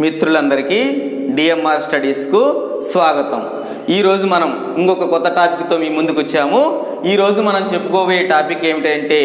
మిత్రులందరికీ డిఎంఆర్ స్టడీస్కు స్వాగతం. ఈరోజు మనం ఇంకొక కొత్త టాపిక్తో మీ ముందుకు వచ్చాము. ఈరోజు మనం చెప్పుకోబోయే టాపిక్ ఏమిటంటే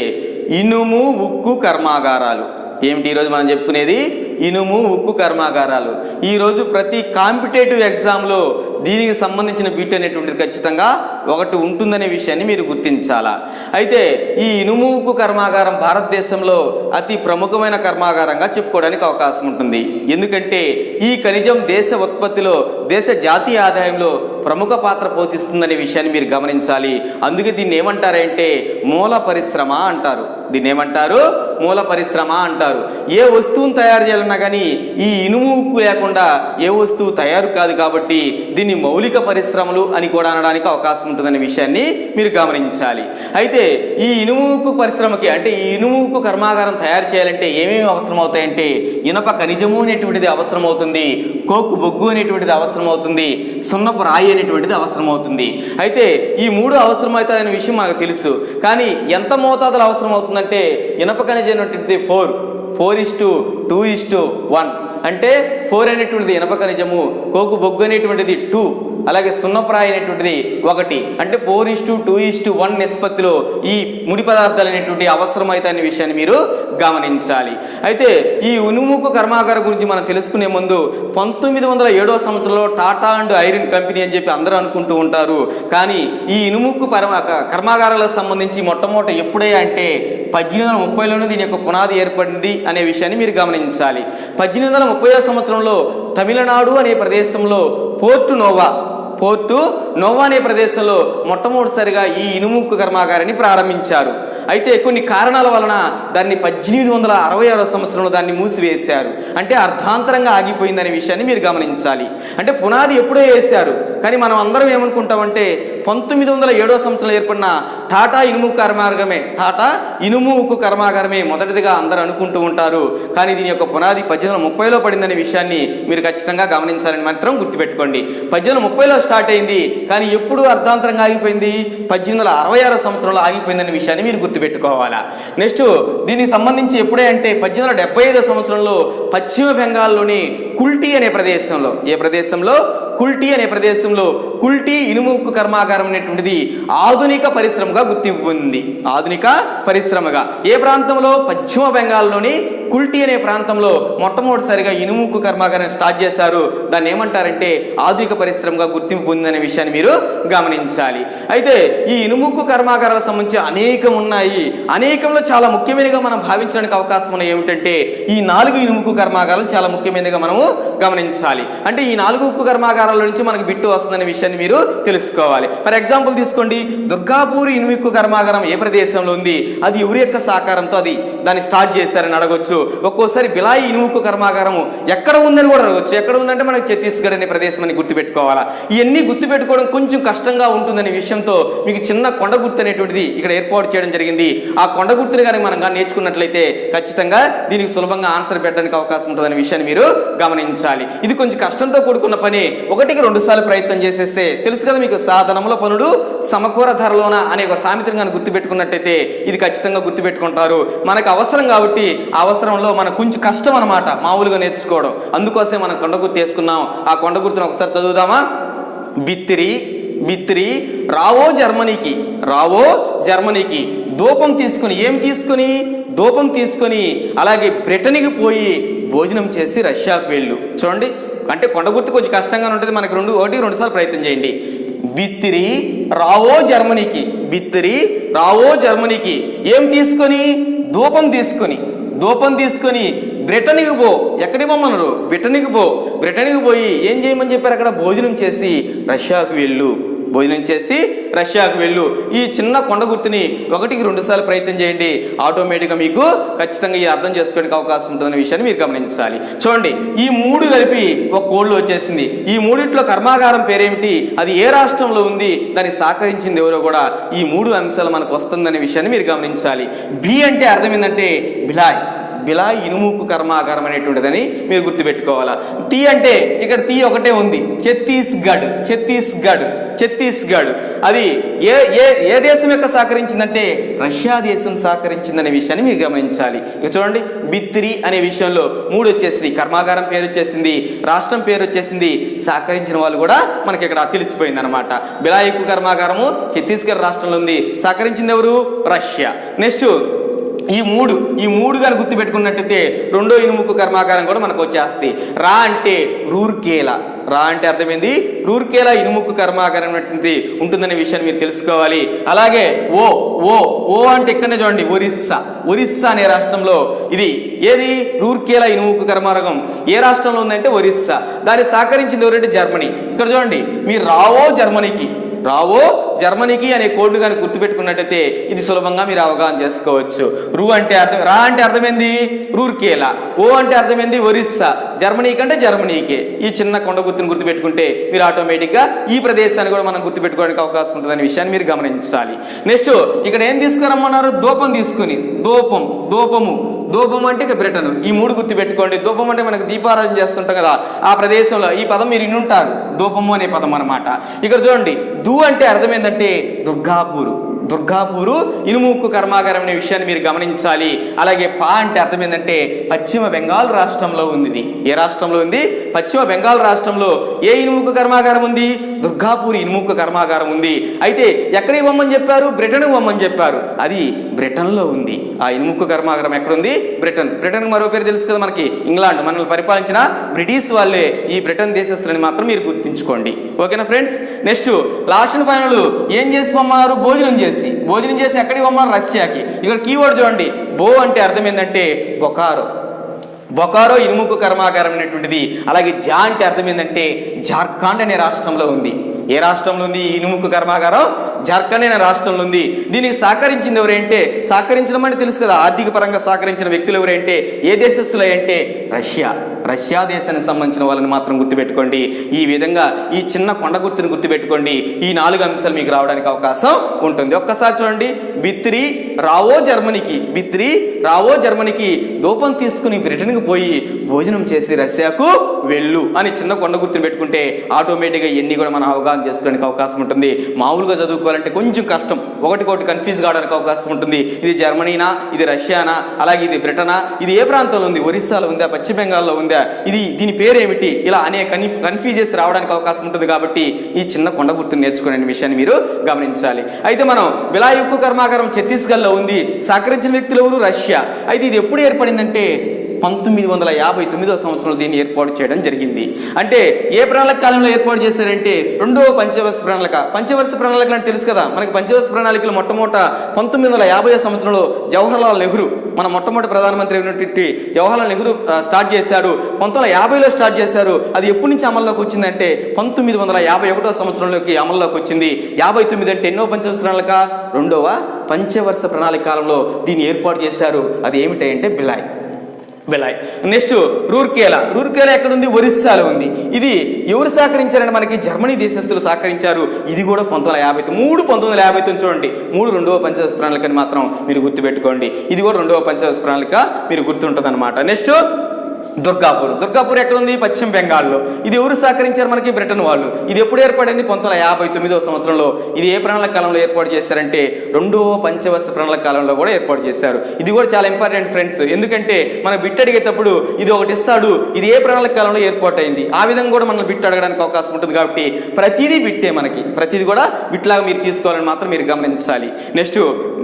ఇనుము ఉక్కు కర్మాగారాలు. ఏమిటి ఈరోజు మనం చెప్పుకునేది? ఇనుము ఉక్కు కర్మాగారాలు. ఈరోజు ప్రతి కాంపిటేటివ్ ఎగ్జామ్లో దీనికి సంబంధించిన బిట్ అనేటువంటిది ఖచ్చితంగా ఒకటి ఉంటుందనే విషయాన్ని మీరు గుర్తించాలా? అయితే ఈ ఇనుముకు కర్మాగారం భారతదేశంలో అతి ప్రముఖమైన కర్మాగారంగా చెప్పుకోవడానికి అవకాశం ఉంటుంది. ఎందుకంటే ఈ ఖనిజం దేశ ఉత్పత్తిలో దేశ జాతీయ ఆదాయంలో ప్రముఖ పాత్ర పోషిస్తుందనే విషయాన్ని మీరు గమనించాలి. అందుకే దీన్ని ఏమంటారంటే మూల పరిశ్రమ అంటారు. దీన్ని ఏమంటారు? మూల పరిశ్రమ అంటారు. ఏ వస్తువును తయారు చేయాలన్నా కానీ ఈ ఇనుము ఉక్కు లేకుండా ఏ వస్తువు తయారు కాదు కాబట్టి దీన్ని మౌలిక పరిశ్రమలు అని కూడా అనడానికి అవకాశం ఉంటుందనే విషయాన్ని మీరు గమనించాలి. అయితే ఈ ఇనుము ఉక్కు పరిశ్రమకి అంటే ఈ ఇనుము ఉక్కు కర్మాగారం తయారు చేయాలంటే ఏమేమి అవసరం అవుతాయంటే ఇనప ఖనిజము అనేటువంటిది అవసరం అవుతుంది కోకు బొగ్గు అనేటువంటిది అవసరం అవుతుంది సున్నపు రాయి అనేటువంటిది అవసరం అవుతుంది అయితే ఈ మూడు అవసరమవుతాయనే విషయం మనకు తెలుసు. కానీ ఎంత మోతాదులో అవసరం అవుతుందంటే ఇనప ఖనిజం అనేటువంటిది four. Four is to two is to one. అంటే ఫోర్ అనేటువంటిది ఇనప ఖనిజము కోకు బొగ్గు అనేటువంటిది టూ. అలాగే సున్నప్రాయ అనేటువంటిది ఒకటి. అంటే ఫోర్ టూ ఇస్టు వన్ నిష్పత్తిలో ఈ ముడి పదార్థాలు అనేటువంటి అవసరమైతే అనే విషయాన్ని మీరు గమనించాలి. అయితే ఈ ఉనుముకు కర్మాగారం గురించి మనం తెలుసుకునే ముందు పంతొమ్మిది వందల ఏడవ సంవత్సరంలో టాటా అండ్ ఐరన్ కంపెనీ అని చెప్పి అందరూ అనుకుంటూ ఉంటారు. కానీ ఈ ఇనుముక్కు పరమ కర్మాగారాలకు సంబంధించి మొట్టమొదట ఎప్పుడే అంటే పద్దెనిమిది వందల ముప్పైలోనే దీని యొక్క పునాది ఏర్పడింది అనే విషయాన్ని మీరు గమనించాలి. పద్దెనిమిది వందల ముప్పై సంవత్సరంలో తమిళనాడు అనే ప్రదేశంలో పోర్టు నోవా పోర్టు నోవా అనే ప్రదేశంలో మొట్టమొదటిసారిగా ఈ ఇనుముక్కు కర్మాగారాన్ని ప్రారంభించారు. అయితే కొన్ని కారణాల వలన దాన్ని పద్దెనిమిది వందల అరవై ఆరో సంవత్సరంలో దాన్ని మూసివేశారు. అంటే అర్ధాంతరంగా ఆగిపోయిందనే విషయాన్ని మీరు గమనించాలి. అంటే పునాది ఎప్పుడో వేశారు. కానీ మనం అందరం ఏమనుకుంటామంటే పంతొమ్మిది వందల ఏడో సంవత్సరంలో ఏర్పడిన టాటా ఇనుము కర్మాగారమే టాటా ఇనుము ఉక్కు కర్మాగారమే మొదటిదిగా అందరూ అనుకుంటూ ఉంటారు. కానీ దీని యొక్క పునాది పద్దెనిమిది వందల ముప్పైలో పడిందనే విషయాన్ని మీరు ఖచ్చితంగా గమనించాలని మాత్రం గుర్తుపెట్టుకోండి. పద్దెనిమిది వందల ముప్పైలో స్టార్ట్ అయింది కానీ ఎప్పుడు అర్ధాంతరంగా ఆగిపోయింది? పద్దెనిమిది వందల అరవై ఆరో సంవత్సరంలో ఆగిపోయిందనే విషయాన్ని మీరు గుర్తుపెట్టుకోవాలా? నెక్స్ట్ దీనికి సంబంధించి ఎప్పుడే అంటే పద్దెనిమిది వందల డెబ్బై ఐదో సంవత్సరంలో పశ్చిమ బెంగాల్లోని కుల్టీ అనే ప్రదేశంలో ఏ ప్రదేశంలో? కుల్టీ అనే ప్రదేశంలో కుల్టీ ఇనుము ఉక్కు కర్మాగారం అనేటువంటిది ఆధునిక పరిశ్రమగా గుర్తింపు పొందింది ఆధునిక పరిశ్రమగా. ఏ ప్రాంతంలో? పశ్చిమ బెంగాల్లోని కుల్టీ అనే ప్రాంతంలో మొట్టమొదటిసారిగా ఇనుము ఉక్కు కర్మాగారం స్టార్ట్ చేశారు. దాన్ని ఏమంటారంటే ఆధునిక పరిశ్రమగా గుర్తింపు పొందిందనే విషయాన్ని మీరు గమనించాలి. అయితే ఈ ఇనుముక్కు కర్మాగారాలకు సంబంధించి అనేకం ఉన్నాయి. అనేకంలో చాలా ముఖ్యమైనగా మనం భావించడానికి అవకాశం ఉన్న ఏమిటంటే ఈ నాలుగు ఇనుముక్కు కర్మాగారాలు చాలా ముఖ్యమైనదిగా మనము గమనించాలి. అంటే ఈ నాలుగు ఉక్కు కర్మాగారం నుంచి మనకు బిట్టు వస్తుందనే విషయాన్ని మీరు తెలుసుకోవాలి. ఫర్ ఎగ్జాంపుల్ తీసుకోండి దుర్గాపూర్ ఇనుమిక్కు కర్మాగారం ఏ ప్రదేశంలో ఉంది? అది ఎవరి యొక్క సహకారంతో అది దాన్ని స్టార్ట్ చేశారని అడగొచ్చు. ఒక్కోసారి బిలాయి ఇనుముక్కు కర్మాగారము ఎక్కడ ఉందని కూడా అడగొచ్చు. ఎక్కడ ఉందంటే మనకి ఛత్తీస్గఢ్ అనే ప్రదేశం అని గుర్తుపెట్టుకోవాలా? ఇవన్నీ గుర్తుపెట్టుకోవడం కొంచెం కష్టంగా ఉంటుందనే విషయంతో మీకు చిన్న కొండ గుర్తు అనేటువంటిది ఇక్కడ ఏర్పాటు చేయడం జరిగింది. ఆ కొండ గుర్తుని కానీ మనం కానీ నేర్చుకున్నట్లయితే ఖచ్చితంగా దీనికి సులభంగా ఆన్సర్ పెట్టడానికి అవకాశం ఉంటుందనే విషయాన్ని మీరు గమనించాలి. ఇది కొంచెం కష్టంతో కూడుకున్న పని. ఒకటికి రెండు సార్లు ప్రయత్నం చేసేస్తే తెలుసు కదా మీకు సాధనముల పనులు సమకూర ధరలోన అనే ఒక సామెతను కానీ గుర్తుపెట్టుకున్నట్టయితే ఇది ఖచ్చితంగా గుర్తుపెట్టుకుంటారు. మనకు అవసరం కాబట్టి ఆ అవసరంలో మనకు కొంచెం కష్టం అనమాట మామూలుగా నేర్చుకోవడం. అందుకోసమే మనం కొండ గుర్తు వేసుకున్నాం. ఆ కొండ గుర్తును ఒకసారి చదువుదామా? బిత్తిరి బిత్తిరి రావో జర్మనీకి రావో జర్మనీకి. దూపం తీసుకుని ఏం తీసుకుని? దూపం తీసుకొని అలాగే బ్రిటన్కి పోయి భోజనం చేసి రష్యాకు వెళ్ళు. చూడండి అంటే కొండ గుర్తు కొంచెం కష్టంగా ఉంటుంది. మనకి రెండు ఒకటి రెండుసార్లు ప్రయత్నం చేయండి. బిత్తిరి రావో జర్మనీకి బిత్తిరి రావో జర్మనీకి. ఏం తీసుకొని? ధూపం తీసుకొని. ధూపం తీసుకొని బ్రిటన్కి పో. ఎక్కడికి పోమన్నారు? బ్రిటన్కి పో. బ్రిటన్కి పోయి ఏం చేయమని చెప్పారు? అక్కడ భోజనం చేసి రష్యాకు వెళ్ళు. భోజనం చేసి రష్యాకు వెళ్ళు. ఈ చిన్న కొండ గుర్తుని ఒకటికి రెండు సార్లు ప్రయత్నం చేయండి. ఆటోమేటిక్గా మీకు ఖచ్చితంగా ఈ అర్థం చేసుకోవడానికి అవకాశం ఉంటుందనే విషయాన్ని మీరు గమనించాలి. చూడండి ఈ మూడు కలిపి ఒక కోళ్ళు వచ్చేసింది. ఈ మూడిట్లో కర్మాగారం పేరేమిటి? అది ఏ రాష్ట్రంలో ఉంది? దాన్ని సహకరించింది ఎవరో కూడా ఈ మూడు అంశాలు మనకు వస్తుందనే విషయాన్ని మీరు గమనించాలి. బి అంటే అర్థం ఏంటంటే బిలాయ్ బిలా ఇనుముకు కర్మాగారం అనేటువంటిదని మీరు గుర్తుపెట్టుకోవాలా. టీ అంటే ఇక్కడ టీ ఒకటే ఉంది. ఛత్తీస్గఢ్ ఛత్తీస్గఢ్ ఛత్తీస్గఢ్. అది ఏ ఏ ఏ దేశం యొక్క సహకరించిందంటే రష్యా దేశం సహకరించిందనే విషయాన్ని మీరు గమనించాలి. ఇక చూడండి బిత్రి అనే విషయంలో మూడు వచ్చేసింది కర్మాగారం పేరు వచ్చేసింది రాష్ట్రం పేరు వచ్చేసింది సహకరించిన వాళ్ళు కూడా మనకి ఇక్కడ తెలిసిపోయింది అనమాట బిలాయికు కర్మాగారము ఛత్తీస్గఢ్ రాష్ట్రంలో ఉంది. సహకరించింది ఎవరు? రష్యా. నెక్స్ట్ ఈ మూడు ఈ మూడు కానీ గుర్తుపెట్టుకున్నట్టయితే రెండో ఇనుముకు కర్మాగారం కూడా మనకు వచ్చేస్తాయి. రా అంటే రూర్కేల. రా అంటే అర్థమైంది? రూర్కేలా ఇనుముకు కర్మాగారం ఉంటుందనే విషయాన్ని మీరు తెలుసుకోవాలి. అలాగే ఓ ఓ ఓ అంటే ఇక్కడనే చూడండి ఒరిస్సా. ఒరిస్సా అనే రాష్ట్రంలో ఇది ఏది? రూర్కేలా ఇనుముకు కర్మారకం ఏ రాష్ట్రంలో ఉందంటే ఒరిస్సా. దాన్ని సహకరించింది ఎవరంటే జర్మనీ. ఇక్కడ చూడండి మీరు రావో జర్మనీకి రావో జర్మనీకి అనే కోడ్లు కానీ గుర్తుపెట్టుకున్నట్టయితే ఇది సులభంగా మీరు అవగాహన చేసుకోవచ్చు. రూ అంటే అర్థం రా అంటే అర్థమైంది? రూర్కేలా. ఓ అంటే అర్థమైంది? ఒరిస్సా. జర్మనీ కంటే జర్మనీకే. ఈ చిన్న కొండ గుర్తుని గుర్తుపెట్టుకుంటే మీరు ఆటోమేటిక్గా ఈ ప్రదేశాన్ని కూడా మనం గుర్తుపెట్టుకోవడానికి అవకాశం ఉంటుందనే విషయాన్ని మీరు గమనించాలి. నెక్స్ట్ ఇక్కడ ఏం తీసుకురమ్మన్నారు? దూపం తీసుకుని. దూపం దూపము. దూపం అంటే ఇక బ్రిటన్. ఈ మూడు గుర్తు పెట్టుకోండి దూపం అంటే మనకు దీపారాధన చేస్తుంటాం కదా. ఆ ప్రదేశంలో ఈ పదం మీరు ఇన్నుంటారు ధూపము అనే పదం అన్నమాట. ఇక్కడ చూడండి దు అంటే అర్థం ఏంటంటే దుర్గాపూరు. దుర్గాపూరు ఇనుముక్కు కర్మాగారం అనే విషయాన్ని మీరు గమనించాలి. అలాగే పా అంటే అర్థం ఏంటంటే పశ్చిమ బెంగాల్ రాష్ట్రంలో ఉంది ఇది ఏ రాష్ట్రంలో ఉంది? పశ్చిమ బెంగాల్ రాష్ట్రంలో ఏ ఇనుముక్కు కర్మాగారం ఉంది? దుర్గాపూర్ ఇనుముక్కు కర్మాగారం ఉంది. అయితే ఎక్కడ ఇవ్వమని చెప్పారు? బ్రిటన్ ఇవ్వమని చెప్పారు. అది బ్రిటన్లో ఉంది. ఆ ఇనుముక్కు కర్మాగారం ఎక్కడుంది? బ్రిటన్. బ్రిటన్ మరో పేరు తెలుసు కదా మనకి. ఇంగ్లాండ్. మనల్ని పరిపాలించిన బ్రిటిష్ వాళ్ళే ఈ బ్రిటన్ దేశస్తులని మాత్రం మీరు గుర్తించుకోండి ఓకేనా friends? Next last and final ఏం చేసి పొమ్మన్నారు భోజనం చేసి. భోజనం చేసి ఎక్కడికి పొమ్మన్నారు రష్యాకి. ఇక్కడ కీవర్డ్ చూడండి. బో అంటే అర్థం ఏంటంటే బొకారో. బొకారో ఇనుముకు కర్మాగారం అనేటువంటిది. అలాగే జా అంటే అర్థం ఏంటంటే జార్ఖండ్ అనే రాష్ట్రంలో ఉంది. ఏ రాష్ట్రంలో ఉంది? ఇనుముకు కర్మాగారం. జార్ఖండ్ అనే రాష్ట్రంలో ఉంది. దీనికి సహకరించింది ఎవరంటే సహకరించడం అంటే తెలుసు కదా ఆర్థిక పరంగా సహకరించిన వ్యక్తులు ఎవరంటే ఏ దేశస్తులు అంటే రష్యా. రష్యా దేశానికి సంబంధించిన వాళ్ళని మాత్రం గుర్తుపెట్టుకోండి. ఈ విధంగా ఈ చిన్న కొండ గుర్తుని గుర్తుపెట్టుకోండి. ఈ నాలుగు అంశాలు మీకు రావడానికి అవకాశం ఉంటుంది. ఒక్కసారి చూడండి. బిత్రి రావో జర్మనీకి బిత్రి రావో జర్మనీకి దూపం తీసుకుని బ్రిటన్కి పోయి భోజనం చేసి రష్యాకు వెళ్ళు అని చిన్న కొండ గుర్తుని పెట్టుకుంటే ఆటోమేటిక్గా ఇవన్నీ కూడా మనం అవగాహన చేసుకోవడానికి అవకాశం ఉంటుంది. మామూలుగా చదువుకోవాలంటే కొంచెం కష్టం. ఒకటికొకటి కన్ఫ్యూజ్ కావడానికి అవకాశం ఉంటుంది. ఇది జర్మనీనా? ఇది రష్యానా? అలాగే ఇది బ్రిటనా? ఇది ఏ ప్రాంతంలో ఉంది? ఒరిస్సాలో ఉందా? పశ్చిమ బెంగాల్లో ఉందా? ఇది దీని పేరు ఏమిటి ఇలా అనేక కన్ఫ్యూజెస్ రావడానికి అవకాశం ఉంటుంది కాబట్టి ఈ చిన్న కొండ గుర్తుని నేర్చుకునే విషయాన్ని మీరు గమనించాలి. అయితే మనం బిలాయ్ ఉక్కు కర్మాగారం ఛత్తీస్గఢ్లో ఉంది. సహకరించిన వ్యక్తులు ఎవరు? రష్యా. అయితే ఇది ఎప్పుడు ఏర్పడిందంటే పంతొమ్మిది వందల యాభై తొమ్మిదవ సంవత్సరంలో దీన్ని ఏర్పాటు చేయడం జరిగింది. అంటే ఏ ప్రణాళిక కాలంలో ఏర్పాటు చేశారంటే రెండవ పంచవర్ష ప్రణాళిక. పంచవర్ష ప్రణాళిక అంటే తెలుసు కదా? మనకి పంచవర్ష ప్రణాళికలు మొట్టమొదట పంతొమ్మిది వందల యాభై సంవత్సరంలో జవహర్లాల్ నెహ్రూ మన మొట్టమొదటి ప్రధానమంత్రి అయినటువంటి జవహర్లాల్ నెహ్రూ స్టార్ట్ చేశారు పంతొమ్మిది వందల యాభైలో స్టార్ట్ చేశారు. అది ఎప్పటి నుంచి అమల్లోకి వచ్చిందంటే పంతొమ్మిది వందల యాభై ఒకటో సంవత్సరంలోకి అమల్లోకి వచ్చింది. యాభై తొమ్మిది అంటే ఎన్నో పంచవర్ష ప్రణాళిక? రెండవ పంచవర్ష ప్రణాళిక కాలంలో దీన్ని ఏర్పాటు చేశారు. అది ఏమిటంటే బిలాయ్. వెళ్ళాయి. నెక్స్ట్ రూర్కేలా. రూర్కేలా ఎక్కడుంది? ఒరిస్సాలో ఉంది. ఇది ఎవరు సహకరించారంటే మనకి? జర్మనీ దేశస్తులు సహకరించారు. ఇది కూడా పంతొమ్మిది వందల యాభై మూడు పంతొమ్మిది వందల యాభై తొమ్మిది చూడండి. మూడు రెండవ పంచదశ ప్రణాళికని మాత్రం మీరు గుర్తుపెట్టుకోండి. ఇది కూడా రెండవ పంచదశ ప్రణాళిక మీరు గుర్తుంటుంది అనమాట నెక్స్ట్ దుర్గాపూర్. దుర్గాపూర్ ఎక్కడుంది? పశ్చిమ బెంగాల్లో. ఇది ఎవరు సహకరించారు మనకి? బ్రిటన్ వాళ్ళు. ఇది ఎప్పుడు ఏర్పడింది? పంతొమ్మిది యాభై తొమ్మిదవ సంవత్సరంలో. ఇది ఏ ప్రణాళిక కాలంలో ఏర్పాటు చేశారంటే రెండవ పంచవర్ష ప్రణాళిక కాలంలో కూడా ఏర్పాటు చేశారు. ఇది కూడా చాలా ఇంపార్టెంట్ ఫ్రెండ్స్ ఎందుకంటే మనం బిట్ అడిగేటప్పుడు ఇది ఒకటి ఇస్తాడు. ఇది ఏ ప్రణాళిక కాలంలో ఏర్పాటు అయింది ఆ విధంగా కూడా మనం బిట్ అడగడానికి అవకాశం ఉంటుంది కాబట్టి ప్రతిదీ బిట్టే మనకి. ప్రతిదీ కూడా బిట్లాగా మీరు తీసుకోవాలని మాత్రం మీరు గమనించాలి. నెక్స్ట్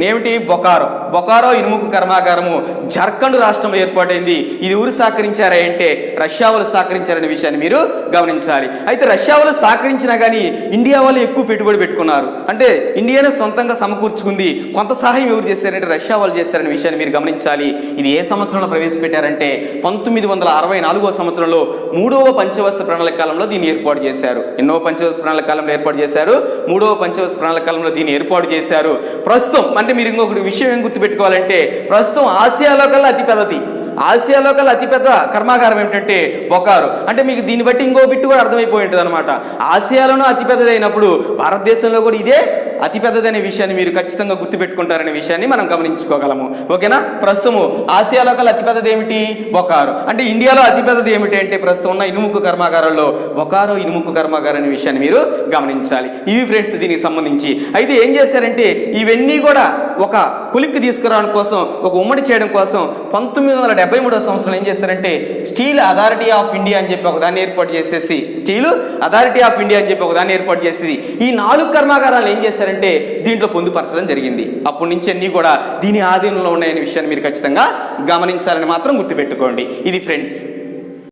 ఏమిటి బొకారో. బొకారో ఇనుముకు కర్మాగారము. జార్ఖండ్ రాష్ట్రంలో ఏర్పాటైంది. ఇది ఊరు సహకరించారా అంటే రష్యా వాళ్ళు సహకరించారనే విషయాన్ని మీరు గమనించాలి. అయితే రష్యా వాళ్ళు సహకరించినా కానీ ఇండియా వాళ్ళు ఎక్కువ పెట్టుబడి పెట్టుకున్నారు. అంటే ఇండియానే సొంతంగా సమకూర్చుకుంది. కొంత సహాయం ఎవరు చేశారంటే రష్యా వాళ్ళు చేశారనే విషయాన్ని మీరు గమనించాలి. ఇది ఏ సంవత్సరంలో ప్రవేశపెట్టారంటే పంతొమ్మిది వందల అరవై నాలుగో సంవత్సరంలో మూడవ పంచవర్ష ప్రణాళిక కాలంలో దీన్ని ఏర్పాటు చేశారు. ఎన్నో పంచవర్ష ప్రణాళిక కాలంలో ఏర్పాటు చేశారు. మూడవ పంచవర్ష ప్రణాళిక కాలంలో దీన్ని ఏర్పాటు చేశారు. ప్రస్తుతం అంటే మీరు ఇంకొకటి విషయం ఏం గుర్తుపెట్టుకోవాలంటే ప్రస్తుతం ఆసియాలో కల్లా అతి పెద్దది ఆసియాలో కల్లా అతిపెద్ద కర్మాగారం ఏమిటంటే బొకారు. అంటే మీకు దీన్ని బట్టి ఇంకో బిట్టు కూడా అర్థమైపోయి ఉంటుంది అనమాట ఆసియాలోనూ అతిపెద్దది అయినప్పుడు భారతదేశంలో కూడా ఇదే అతిపెద్దదనే విషయాన్ని మీరు ఖచ్చితంగా గుర్తుపెట్టుకుంటారనే విషయాన్ని మనం గమనించుకోగలము. ఓకేనా? ప్రస్తుతము ఆసియాలో కల్లా అతిపెద్దది ఏమిటి? బొకారు. అంటే ఇండియాలో అతిపెద్దది ఏమిటి అంటే ప్రస్తుతం ఉన్న ఇనుముకు కర్మాగారంలో బొకారో ఇనుముకు కర్మాగారం అనే విషయాన్ని మీరు గమనించాలి. ఇవి ఫ్రెండ్స్ దీనికి సంబంధించి. అయితే ఏం చేశారంటే ఇవన్నీ కూడా ఒక కులిక్కి తీసుకురావడం కోసం ఒక ఉమ్మడి చేయడం కోసం పంతొమ్మిది వందల డెబ్బై మూడో సంవత్సరంలో ఏం చేశారంటే స్టీల్ అథారిటీ ఆఫ్ ఇండియా అని చెప్పి ఒక దాన్ని ఏర్పాటు చేసేసి స్టీల్ అథారిటీ ఆఫ్ ఇండియా అని చెప్పి ఒక దాన్ని ఏర్పాటు చేసేసి ఈ నాలుగు కర్మాగారాలు ఏం చేశారంటే దీంట్లో పొందుపరచడం జరిగింది. అప్పటి నుంచి అన్నీ కూడా దీని ఆధీనంలో ఉన్నాయనే విషయాన్ని మీరు ఖచ్చితంగా గమనించాలని మాత్రం గుర్తుపెట్టుకోండి. ఇది ఫ్రెండ్స్.